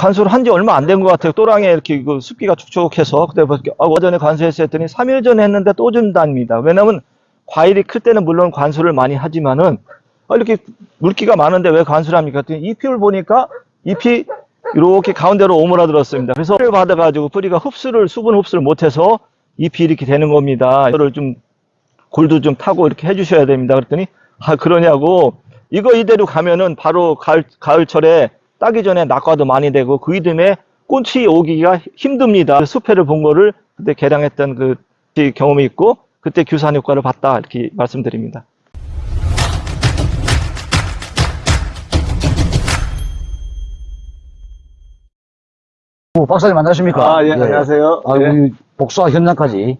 관수를 한 지 얼마 안 된 것 같아요. 또랑에 이렇게 그 습기가 촉촉해서 그때 아, 어전에 관수했어요 했더니 3일 전에 했는데 또 준답니다. 왜냐면 과일이 클 때는 물론 관수를 많이 하지만은 아, 이렇게 물기가 많은데 왜 관수를 합니까? 잎을 보니까 잎이 이렇게 가운데로 오므라들었습니다. 그래서 를 받아가지고 뿌리가 흡수를 수분 흡수를 못해서 잎이 이렇게 되는 겁니다. 이거를 좀 골도 좀 타고 이렇게 해주셔야 됩니다. 그랬더니 아 그러냐고 이거 이대로 가면은 바로 가을 가을철에 따기 전에 낙과도 많이 되고 그 이듬해 꽃이 오기가 힘듭니다. 수패를 본 거를 그때 개량했던 그 경험이 있고 그때 규산 효과를 봤다 이렇게 말씀드립니다. 오, 박사님 안녕하십니까? 아, 예, 안녕하세요. 아, 예. 우리 복수와 현장까지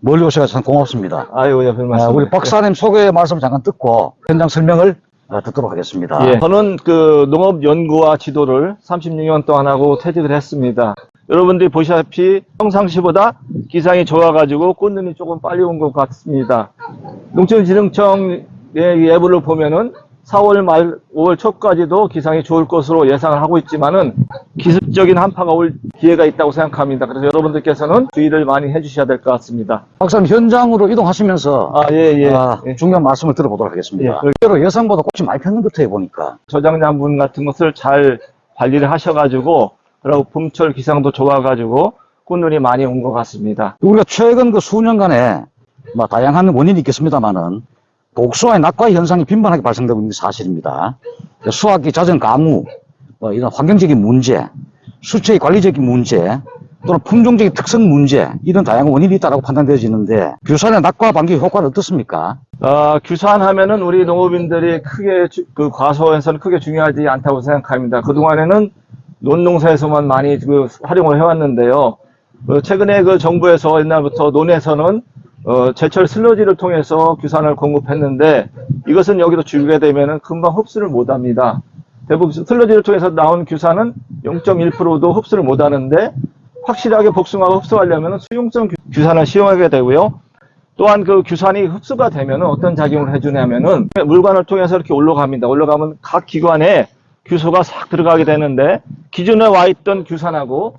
멀리 오셔서 참 고맙습니다. 아유, 예, 별 아, 말씀. 우리 박사님 소개 말씀 잠깐 듣고 현장 설명을 어, 듣도록 하겠습니다. 예, 저는 그 농업 연구와 지도를 36년 동안 하고 퇴직을 했습니다. 여러분들이 보시다시피 평상시보다 기상이 좋아가지고 꽃눈이 조금 빨리 온 것 같습니다. 농촌진흥청의 예보를 보면은 4월 말 5월 초까지도 기상이 좋을 것으로 예상을 하고 있지만은 기습적인 한파가 올 기회가 있다고 생각합니다. 그래서 여러분들께서는 주의를 많이 해주셔야 될 것 같습니다. 박사님 현장으로 이동하시면서 아, 예, 예. 아, 예. 중요한 말씀을 들어보도록 하겠습니다. 예. 실제로 예상보다 꽃이 많이 폈는 것 같아요, 보니까. 저장량분 같은 것을 잘 관리를 하셔가지고 그리고 봄철 기상도 좋아가지고 꽃눈이 많이 온 것 같습니다. 우리가 최근 그 수년간에 뭐 다양한 원인이 있겠습니다만은 복수와의 낙과 현상이 빈번하게 발생되고 있는 게 사실입니다. 수학기 잦은 가무, 뭐 이런 환경적인 문제, 수채의 관리적인 문제, 또는 품종적인 특성 문제, 이런 다양한 원인이 있다고 판단되어지는데 규산의 낙과 방지 효과는 어떻습니까? 어, 규산하면은 우리 농업인들이 크게 주- 그 과소에서는 크게 중요하지 않다고 생각합니다. 그 동안에는 논농사에서만 많이 그 활용을 해왔는데요. 어, 최근에 그 정부에서 옛날부터 논에서는 어, 제철 슬러지를 통해서 규산을 공급했는데 이것은 여기도 주게 되면은 금방 흡수를 못합니다. 대부분 슬러지를 통해서 나온 규산은 0.1%도 흡수를 못하는데 확실하게 복숭아가 흡수하려면 수용성 규- 규산을 시용하게 되고요. 또한 그 규산이 흡수가 되면 어떤 작용을 해주냐면은 물관을 통해서 이렇게 올라갑니다. 올라가면 각 기관에 규소가 싹 들어가게 되는데 기존에 와 있던 규산하고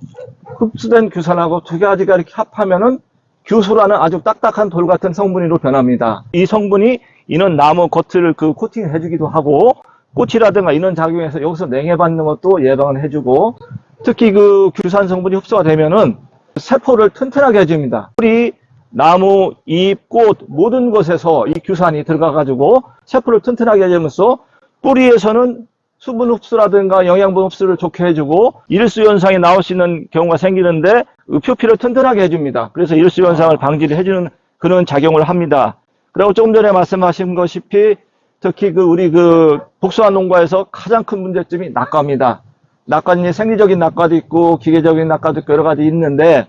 흡수된 규산하고 두 가지가 이렇게 합하면은 규소라는 아주 딱딱한 돌 같은 성분으로 변합니다. 이 성분이 이는 나무 겉을 그 코팅을 해주기도 하고 꽃이라든가 이런 작용에서 여기서 냉해받는 것도 예방을 해주고 특히 그 규산 성분이 흡수가 되면은 세포를 튼튼하게 해줍니다. 우리 나무, 잎, 꽃 모든 것에서 이 규산이 들어가가지고 세포를 튼튼하게 해주면서 뿌리에서는 수분 흡수라든가 영양분 흡수를 좋게 해주고 일수 현상이 나올 수 있는 경우가 생기는데 그 표피를 튼튼하게 해줍니다. 그래서 일수 현상을 방지를 해주는 그런 작용을 합니다. 그리고 조금 전에 말씀하신 것이피 특히 그 우리 그 복숭아 농가에서 가장 큰 문제점이 낙과입니다. 낙과는 생리적인 낙과도 있고 기계적인 낙과도 여러 가지 있는데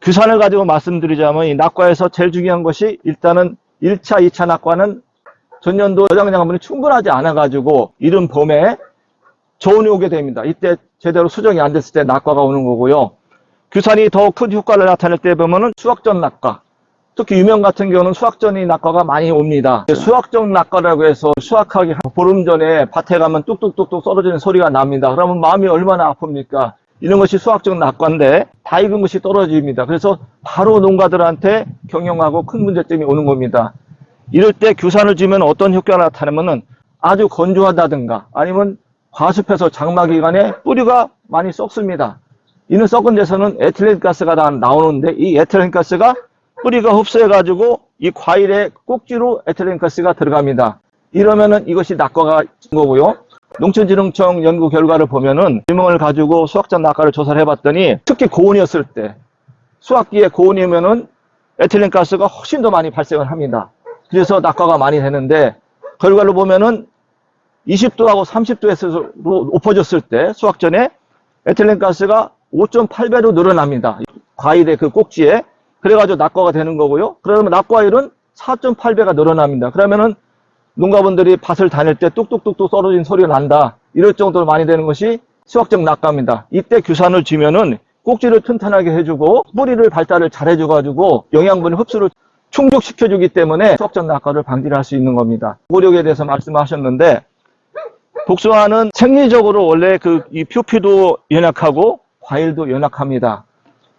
규산을 가지고 말씀드리자면 이 낙과에서 제일 중요한 것이 일단은 1차, 2차 낙과는 전년도 저장량분이 충분하지 않아 가지고 이른 봄에 저온이 오게 됩니다. 이때 제대로 수정이 안 됐을 때 낙과가 오는 거고요. 규산이 더 큰 효과를 나타낼 때 보면은 수확전 낙과 특히 유명 같은 경우는 수확전이 낙과가 많이 옵니다. 수확전 낙과라고 해서 수확하기 한 보름 전에 밭에 가면 뚝뚝뚝뚝 떨어지는 소리가 납니다. 그러면 마음이 얼마나 아픕니까? 이런 것이 수확적 낙과인데 다 익은 것이 떨어집니다. 그래서 바로 농가들한테 경영하고 큰 문제점이 오는 겁니다. 이럴 때 규산을 주면 어떤 효과가 나타나면은 아주 건조하다든가 아니면 과습해서 장마 기간에 뿌리가 많이 썩습니다. 이는 썩은 데서는 에틸렌 가스가 다 나오는데 이 에틸렌 가스가 뿌리가 흡수해가지고 이 과일의 꼭지로 에틸렌 가스가 들어갑니다. 이러면은 이것이 낙과가 된 거고요. 농촌진흥청 연구 결과를 보면은 질문을 가지고 수확전 낙과를 조사를 해봤더니 특히 고온이었을 때 수확기에 고온이면은 에틸렌 가스가 훨씬 더 많이 발생을 합니다. 그래서 낙과가 많이 되는데 결과를 보면은 20도하고 30도에서 높아졌을 때 수확 전에 에틸렌 가스가 5.8배로 늘어납니다. 과일의 그 꼭지에 그래가지고 낙과가 되는 거고요. 그러면 낙과일은 4.8배가 늘어납니다. 그러면은 농가분들이 밭을 다닐 때 뚝뚝뚝뚝 떨어진 소리가 난다. 이럴 정도로 많이 되는 것이 수확적 낙과입니다. 이때 규산을 주면은 꼭지를 튼튼하게 해주고 뿌리를 발달을 잘 해줘가지고 영양분 흡수를 충족시켜주기 때문에 수확적 낙과를 방지를 할 수 있는 겁니다. 고력에 대해서 말씀하셨는데 복숭아는 생리적으로 원래 그 이 표피도 연약하고 과일도 연약합니다.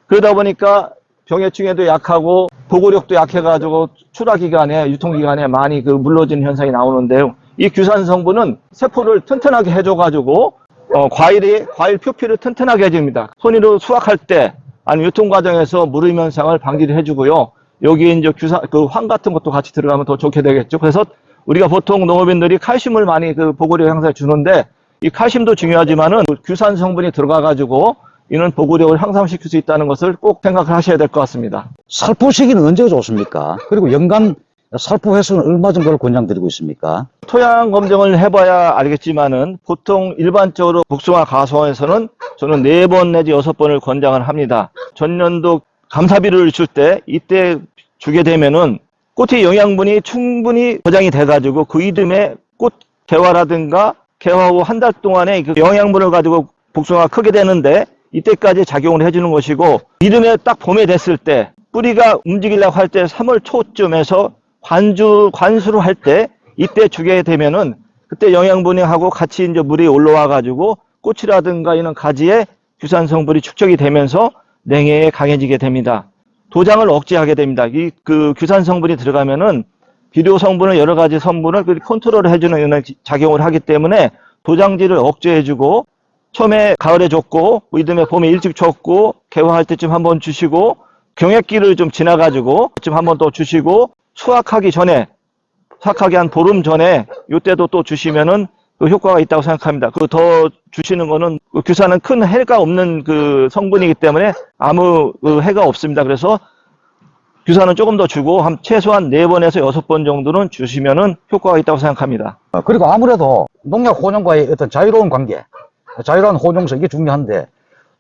그러다 보니까 병해충에도 약하고 보고력도 약해가지고 출하 기간에 유통 기간에 많이 그 물러지는 현상이 나오는데요. 이 규산 성분은 세포를 튼튼하게 해줘가지고 어, 과일이 과일 표피를 튼튼하게 해줍니다. 손으로 수확할 때 아니 유통 과정에서 무름 현상을 방지를 해주고요. 여기 이제 규산 그 황 같은 것도 같이 들어가면 더 좋게 되겠죠. 그래서 우리가 보통 농업인들이 칼슘을 많이 그 보고력 향상에 주는데 이 칼슘도 중요하지만은 그 규산 성분이 들어가 가지고 이는 보고력을 향상시킬 수 있다는 것을 꼭 생각을 하셔야 될 것 같습니다. 살포 시기는 언제가 좋습니까? 그리고 연간 살포 횟수는 얼마 정도를 권장드리고 있습니까? 토양 검정을 해봐야 알겠지만은 보통 일반적으로 복숭아 가수원에서는 저는 네 번 내지 여섯 번을 권장을 합니다. 전년도 감사비를 줄 때 이때 주게 되면은 꽃의 영양분이 충분히 보장이 돼가지고 그 이듬해 꽃 개화라든가 개화 후 한 달 동안에 그 영양분을 가지고 복숭아가 크게 되는데 이때까지 작용을 해주는 것이고 이듬해 딱 봄에 됐을 때 뿌리가 움직이려고 할 때 3월 초쯤에서 관주 관수를 할 때 이때 주게 되면은 그때 영양분이 하고 같이 이제 물이 올라와 가지고 꽃이라든가 이런 가지에 규산 성분이 축적이 되면서 냉해에 강해지게 됩니다. 도장을 억제하게 됩니다. 이 그 규산 성분이 들어가면은 비료 성분을 여러 가지 성분을 그 컨트롤을 해주는 이런 작용을 하기 때문에 도장질을 억제해주고 처음에 가을에 줬고 이듬해 봄에 일찍 줬고 개화할 때쯤 한번 주시고 경액기를 좀 지나가지고 좀 한번 또 주시고 수확하기 전에 수확하기 한 보름 전에 이때도 또 주시면은 그 효과가 있다고 생각합니다. 그 더 주시는 거는 그 규산은 큰 해가 없는 그 성분이기 때문에 아무 그 해가 없습니다. 그래서 규산은 조금 더 주고 한 최소한 네번에서 여섯 번 정도는 주시면은 효과가 있다고 생각합니다. 어, 그리고 아무래도 농약 혼용과의 어떤 자유로운 관계, 자유로운 혼용성 이게 중요한데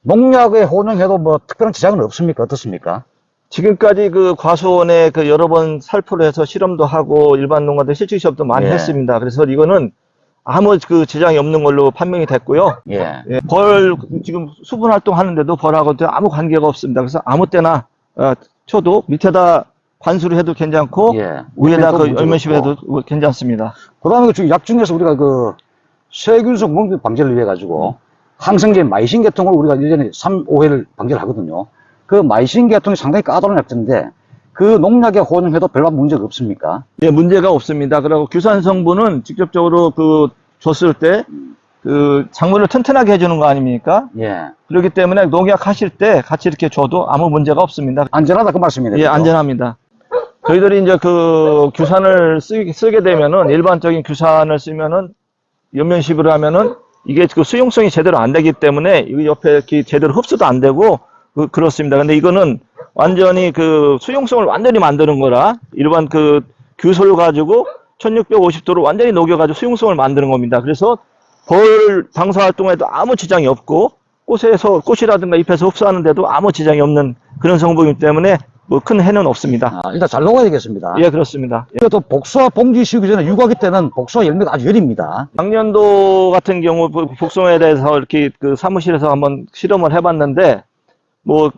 농약에 혼용해도 뭐 특별한 지장은 없습니까? 어떻습니까? 지금까지 그 과수원에 그 여러 번 살포를 해서 실험도 하고 일반 농가들 실증 시험도 많이 예. 했습니다. 그래서 이거는 아무 그 지장이 없는 걸로 판명이 됐고요. 예. 예, 벌 지금 수분 활동하는데도 벌하고 아무 관계가 없습니다. 그래서 아무 때나 어, 쳐도 밑에다 관수를 해도 괜찮고 예. 위에다 그 없고. 해도 괜찮습니다. 그다음에 지금 약 중에서 우리가 그 세균성 멍 방지를 위해 가지고 항생제 마이신 계통을 우리가 예전에 3, 5회를 방지를 하거든요. 그 마이신 계통이 상당히 까다로운 약제인데 그 농약에 혼용해도 별반 문제가 없습니까? 예, 문제가 없습니다. 그리고 규산 성분은 직접적으로 그 줬을 때 그 작물을 튼튼하게 해주는 거 아닙니까? 예. 그렇기 때문에 농약 하실 때 같이 이렇게 줘도 아무 문제가 없습니다. 안전하다 그 말씀이네요. 예, 그죠? 안전합니다. 저희들이 이제 그 규산을 쓰, 쓰게 되면은 일반적인 규산을 쓰면은 연면식으로 하면은 이게 그 수용성이 제대로 안 되기 때문에 이 옆에 이렇게 제대로 흡수도 안 되고 그, 그렇습니다. 근데 이거는 완전히 그 수용성을 완전히 만드는 거라 일반 그 규소를 가지고 1650도로 완전히 녹여가지고 수용성을 만드는 겁니다. 그래서 벌 방사 활동에도 아무 지장이 없고 꽃에서 꽃이라든가 잎에서 흡수하는데도 아무 지장이 없는 그런 성분이기 때문에 뭐 큰 해는 없습니다. 아, 일단 잘 녹아야 되겠습니다. 예, 그렇습니다. 예. 그래도 복수와 봉지 씌우기 전에 유과기 때는 복수와 열매가 아주 열입니다. 작년도 같은 경우 복- 복숭아에 대해서 이렇게 그 사무실에서 한번 실험을 해봤는데 뭐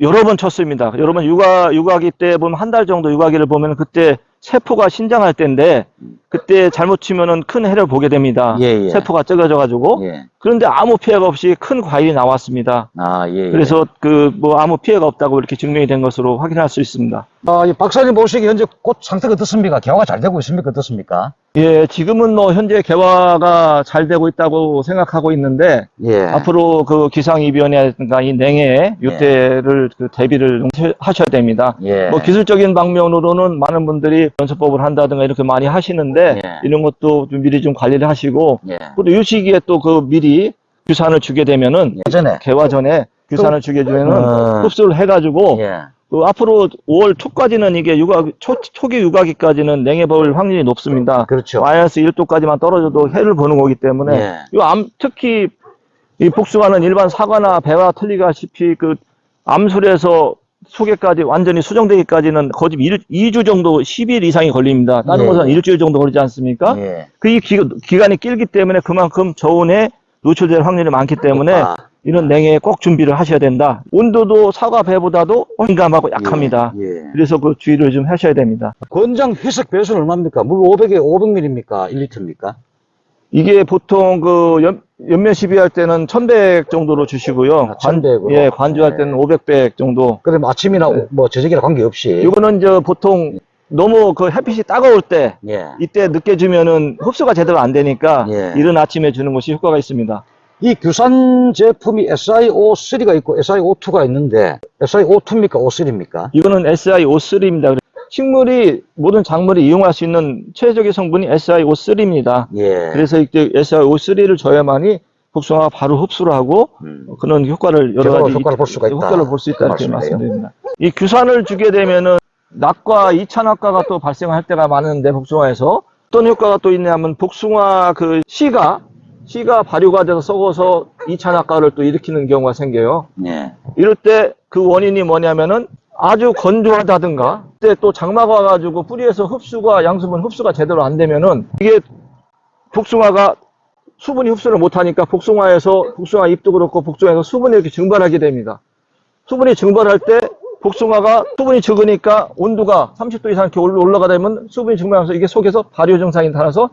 여러 번 쳤습니다. 여러 번 육아 육아기 때 보면 한 달 정도 육아기를 보면 그때 세포가 신장할 때인데 그때 잘못 치면은 큰 해를 보게 됩니다. 예, 예. 세포가 적어져 가지고 예. 그런데 아무 피해가 없이 큰 과일이 나왔습니다. 아, 예. 예. 그래서 그 뭐 아무 피해가 없다고 이렇게 증명이 된 것으로 확인할 수 있습니다. 아, 이 박사님 보시기에 현재 꽃 상태가 어떻습니까? 개화가 잘 되고 있습니까? 어떻습니까? 예, 지금은 뭐 현재 개화가 잘 되고 있다고 생각하고 있는데 예. 앞으로 그 기상 이변이라든가 이 냉해 유태를 그 대비를 하셔야 됩니다. 예. 뭐 기술적인 방면으로는 많은 분들이 연습법을 한다든가 이렇게 많이 하시는데 예. 이런 것도 좀 미리 좀 관리를 하시고 예. 그리고 이 시기에 또 그 미리 규산을 주게 되면은 예전에 개화 전에 규산을 주게 되면은 어. 흡수를 해가지고 예. 그 앞으로 5월 초까지는 이게 육아 초, 초기 육아기까지는 냉해 볼 확률이 높습니다. 그렇죠. 마이너스 1도까지만 떨어져도 해를 보는 거기 때문에 예. 이 암, 특히 이 복숭아는 일반 사과나 배와 틀리다시피 그 암술에서 속에까지 완전히 수정되기까지는 거의 2, 주 정도 10일 이상이 걸립니다. 다른 예, 것은 예. 일주일 정도 걸리지 않습니까? 예. 그이 기간이 길기 때문에 그만큼 저온에 노출될 확률이 많기 때문에 아, 이런 냉해에 꼭 준비를 하셔야 된다. 온도도 사과 배보다도 민감하고 약합니다. 예. 예. 그래서 그 주의를 좀 하셔야 됩니다. 권장 희석 배수는 얼마입니까? 물 500에 500ml입니까? 1리터입니까? 이게 보통 그 연, 연면 시비할 때는 1100 정도로 주시고요. 아, 1100 으로? 예, 관주할 네. 때는 500백 정도. 그래 뭐 아침이나 뭐 저녁이나 관계없이 이거는 저 보통 너무 그 햇빛이 따가울 때 예. 이때 늦게 주면은 흡수가 제대로 안 되니까 예. 이른 아침에 주는 것이 효과가 있습니다. 이 규산 제품이 SiO3가 있고 SiO2가 있는데 SiO2입니까? O3입니까? 이거는 SiO3입니다. 식물이 모든 작물이 이용할 수 있는 최적의 성분이 SiO3입니다. 예. 그래서 이때 SiO3를 줘야만이 복숭아가 바로 흡수를 하고 음. 그런 효과를 여러 가지 효과를 볼 수가 있다. 효과를 볼 수 있다 그 이렇게. 말씀드립니다. 이 규산을 주게 되면은 낙과 이찬낙과가 또 발생할 때가 많은데 복숭아에서 어떤 효과가 또 있냐면 복숭아 그 씨가 씨가 발효가 돼서 썩어서 이찬낙과를 또 일으키는 경우가 생겨요. 예. 이럴 때 그 원인이 뭐냐면은 아주 건조하다든가 그때 또 장마가 와가지고 뿌리에서 흡수가 양수분 흡수가 제대로 안 되면은 이게 복숭아가 수분이 흡수를 못하니까 복숭아에서 복숭아 잎도 그렇고 복숭아에서 수분이 이렇게 증발하게 됩니다. 수분이 증발할 때 복숭아가 수분이 적으니까 온도가 30도 이상 이렇게 올라- 올라가다 보면 수분이 증발하면서 이게 속에서 발효 증상이 나타나서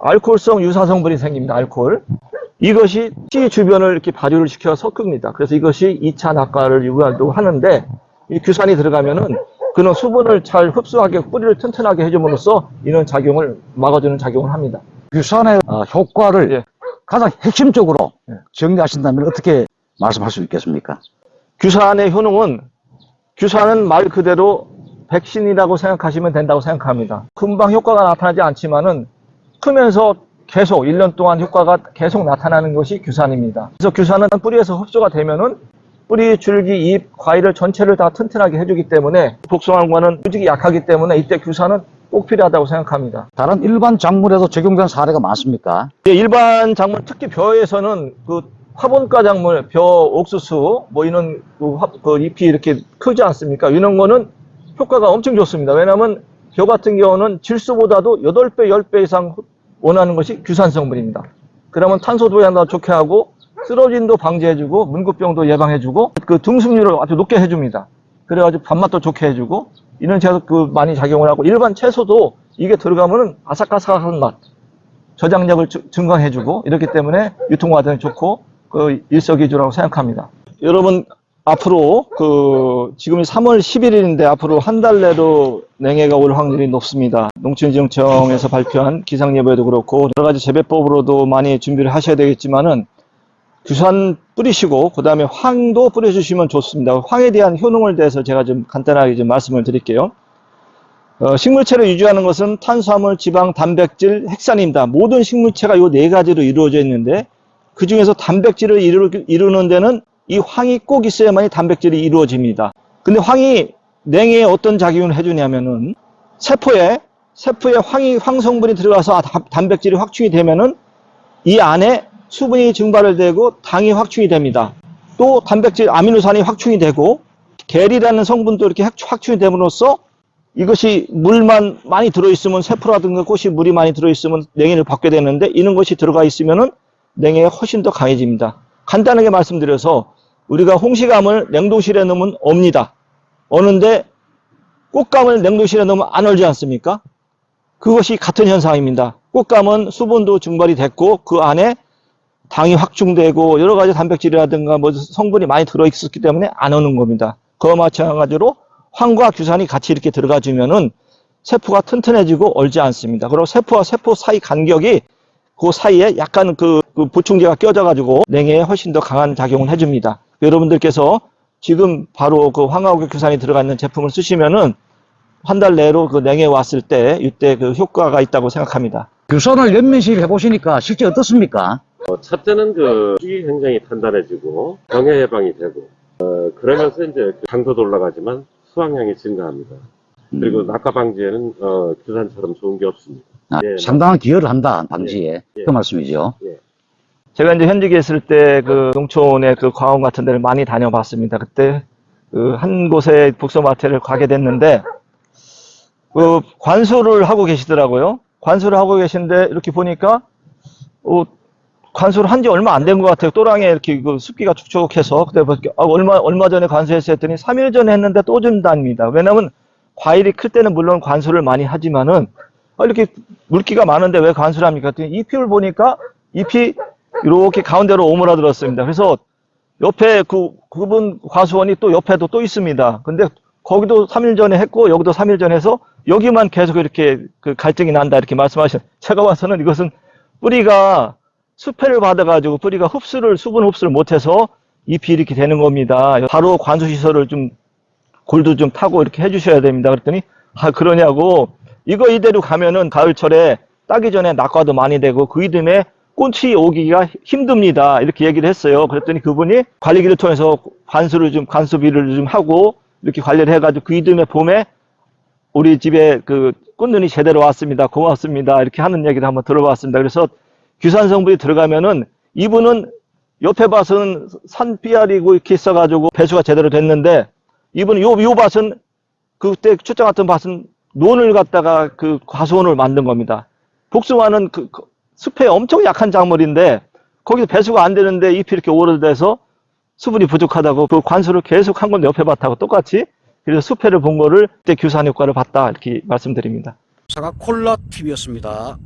알코올성 유사 성분이 생깁니다. 알코올. 이것이 씨 주변을 이렇게 발효를 시켜 섞습니다. 그래서 이것이 2차 낙과를 유발도 하는데 이 규산이 들어가면은 그는 수분을 잘 흡수하게 뿌리를 튼튼하게 해줌으로써 이런 작용을 막아주는 작용을 합니다. 규산의 어, 효과를 예. 가장 핵심적으로 예. 정리하신다면 어떻게 말씀할 수 있겠습니까? 규산의 효능은 규산은 말 그대로 백신이라고 생각하시면 된다고 생각합니다. 금방 효과가 나타나지 않지만은 크면서 계속 1년 동안 효과가 계속 나타나는 것이 규산입니다. 그래서 규산은 뿌리에서 흡수가 되면은 뿌리, 줄기, 잎, 과일을 전체를 다 튼튼하게 해주기 때문에 복숭아과는 수직이 약하기 때문에 이때 규산은 꼭 필요하다고 생각합니다. 다른 일반 작물에도 적용된 사례가 많습니까? 예, 일반 작물 특히 벼에서는 그 화분가 작물, 벼, 옥수수 뭐 이런 그, 화- 그 잎이 이렇게 크지 않습니까? 이런 거는 효과가 엄청 좋습니다. 왜냐하면 벼 같은 경우는 질소보다도 8배, 10배 이상 원하는 것이 규산 성분입니다. 그러면 탄소도 하나 좋게 하고 쓰러짐도 방지해주고 문구병도 예방해주고 그 등승률을 아주 높게 해줍니다. 그래가지고 밥맛도 좋게 해주고 이런 제가 그 많이 작용을 하고 일반 채소도 이게 들어가면은 아삭아삭한 맛, 저장력을 증- 증강해주고 이렇기 때문에 유통과정이 좋고 그 일석이조라고 생각합니다. 여러분 앞으로 그 지금이 3월 11일인데 앞으로 한 달 내로 냉해가 올 확률이 높습니다. 농촌지정청에서 발표한 기상예보에도 그렇고 여러 가지 재배법으로도 많이 준비를 하셔야 되겠지만은 규산 뿌리시고 그 다음에 황도 뿌려주시면 좋습니다. 황에 대한 효능을 대해서 제가 좀 간단하게 좀 말씀을 드릴게요. 어, 식물체를 유지하는 것은 탄수화물, 지방, 단백질, 핵산입니다. 모든 식물체가 이 네 가지로 이루어져 있는데 그 중에서 단백질을 이루, 이루는 데는 이 황이 꼭 있어야만 이 단백질이 이루어집니다. 근데 황이 냉해에 어떤 작용을 해주냐면은 세포에 세포에 황이 황 성분이 들어가서 아, 다- 단백질이 확충이 되면은 이 안에 수분이 증발을 되고 당이 확충이 됩니다. 또 단백질 아미노산이 확충이 되고 겔이라는 성분도 이렇게 확- 확충이 됨으로써 이것이 물만 많이 들어있으면 세포라든가 꽃이 물이 많이 들어있으면 냉해를 받게 되는데 이런 것이 들어가 있으면은 냉해가 훨씬 더 강해집니다. 간단하게 말씀드려서 우리가 홍시감을 냉동실에 넣으면 옵니다. 어는데 꽃감을 냉동실에 넣으면 안 얼지 않습니까? 그것이 같은 현상입니다. 꽃감은 수분도 증발이 됐고 그 안에 당이 확충되고 여러 가지 단백질이라든가 뭐 성분이 많이 들어있었기 때문에 안 오는 겁니다. 그와 마찬가지로 황과 규산이 같이 이렇게 들어가 주면은 세포가 튼튼해지고 얼지 않습니다. 그리고 세포와 세포 사이 간격이 그 사이에 약간 그, 그 보충제가 껴져 가지고 냉해에 훨씬 더 강한 작용을 해줍니다. 여러분들께서 지금 바로 그 황하고 규산이 들어가 있는 제품을 쓰시면은 한 달 내로 그 냉해 왔을 때 이때 그 효과가 있다고 생각합니다. 규산을 연면실 해보시니까 실제 어떻습니까? 어, 첫째는 그 식이 굉장히 단단해지고 병해 예방이 되고 어, 그러면서 이제 그 당도도 올라가지만 수확량이 증가합니다. 그리고 낙과 방지에는 어, 규산처럼 좋은 게 없습니다. 아, 예, 상당한 기여를 한다 방지에 예. 그 말씀이죠. 제가 이제 현직에 있을 때 그 농촌의 그 과원 같은 데를 많이 다녀봤습니다. 그때 그 한 곳에 북소마트를 가게 됐는데 그 관수를 하고 계시더라고요. 관수를 하고 계신데 이렇게 보니까 어, 관수를 한 지 얼마 안 된 것 같아요. 또랑에 이렇게 그 습기가 촉촉해서 그때 보니까 아, 얼마 얼마 전에 관수했어요 했더니 3일 전에 했는데 또 준답니다. 왜냐면 과일이 클 때는 물론 관수를 많이 하지만은 아, 이렇게 물기가 많은데 왜 관수를 합니까? 그랬더니 잎을 보니까 잎이 이렇게 가운데로 오므라들었습니다. 그래서 옆에 그, 그분 과수원이 또 옆에도 또 있습니다. 근데 거기도 3일 전에 했고 여기도 3일 전에 해서 여기만 계속 이렇게 그 갈증이 난다 이렇게 말씀하신 제가 봐서는 이것은 뿌리가 수패를 받아가지고 뿌리가 흡수를 수분 흡수를 못해서 잎이 이렇게 되는 겁니다. 바로 관수 시설을 좀 골도 좀 타고 이렇게 해주셔야 됩니다. 그랬더니 아 그러냐고 이거 이대로 가면은 가을철에 따기 전에 낙과도 많이 되고 그 이듬해 꽃이 오기가 힘듭니다. 이렇게 얘기를 했어요. 그랬더니 그분이 관리기를 통해서 관수를 좀 관수비를 좀 하고 이렇게 관리를 해가지고 그 이듬해 봄에 우리 집에 그 꽃눈이 제대로 왔습니다. 고맙습니다. 이렇게 하는 얘기를 한번 들어봤습니다. 그래서 규산 성분이 들어가면은 이분은 옆에 밭은 산비알이고 이렇게 있어가지고 배수가 제대로 됐는데 이분은 요, 요 밭은 그때 출장 같은 밭은 논을 갖다가 그 과수원을 만든 겁니다. 복숭아는 그, 그 숲에 엄청 약한 작물인데 거기서 배수가 안 되는데 잎이 이렇게 오래돼서 수분이 부족하다고 그 관수를 계속 한 건데 옆에 봤다고 똑같이 그래서 수패를 본 거를 그때 규산 효과를 봤다 이렇게 말씀드립니다. 사가 콜라 TV였습니다.